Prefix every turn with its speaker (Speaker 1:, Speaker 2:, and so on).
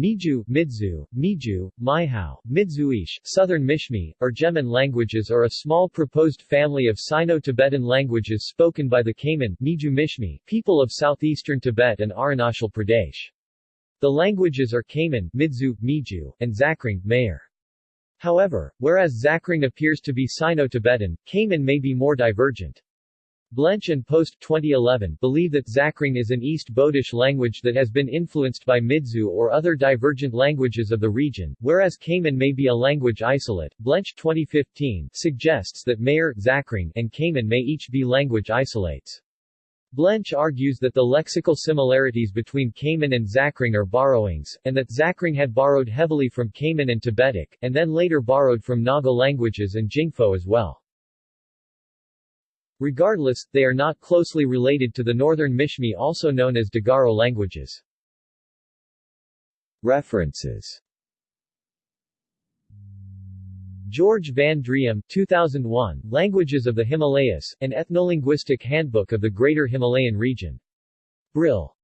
Speaker 1: Miju, Midzu, Miju, Maihao, Midzuish, Southern Mishmi, or Geman languages are a small proposed family of Sino-Tibetan languages spoken by the Kaman Miju Mishmi, people of southeastern Tibet and Arunachal Pradesh. The languages are Kaman Midzu, Miju, and Zakhring Meyor. However, whereas Zakhring appears to be Sino-Tibetan, Kaman may be more divergent. Blench and Post 2011 believe that Zakhring is an East Bodish language that has been influenced by Midzu or other divergent languages of the region, whereas Kaman may be a language isolate. Blench 2015 suggests that Meyor, Zakhring, and Kaman may each be language isolates. Blench argues that the lexical similarities between Kaman and Zakhring are borrowings, and that Zakhring had borrowed heavily from Kaman and Tibetic, and then later borrowed from Naga languages and Jingpo as well. Regardless, they are not closely related to the Northern Mishmi also known as Digaro languages. References George Van Driem 2001, Languages of the Himalayas, an Ethnolinguistic Handbook of the Greater Himalayan Region. Brill.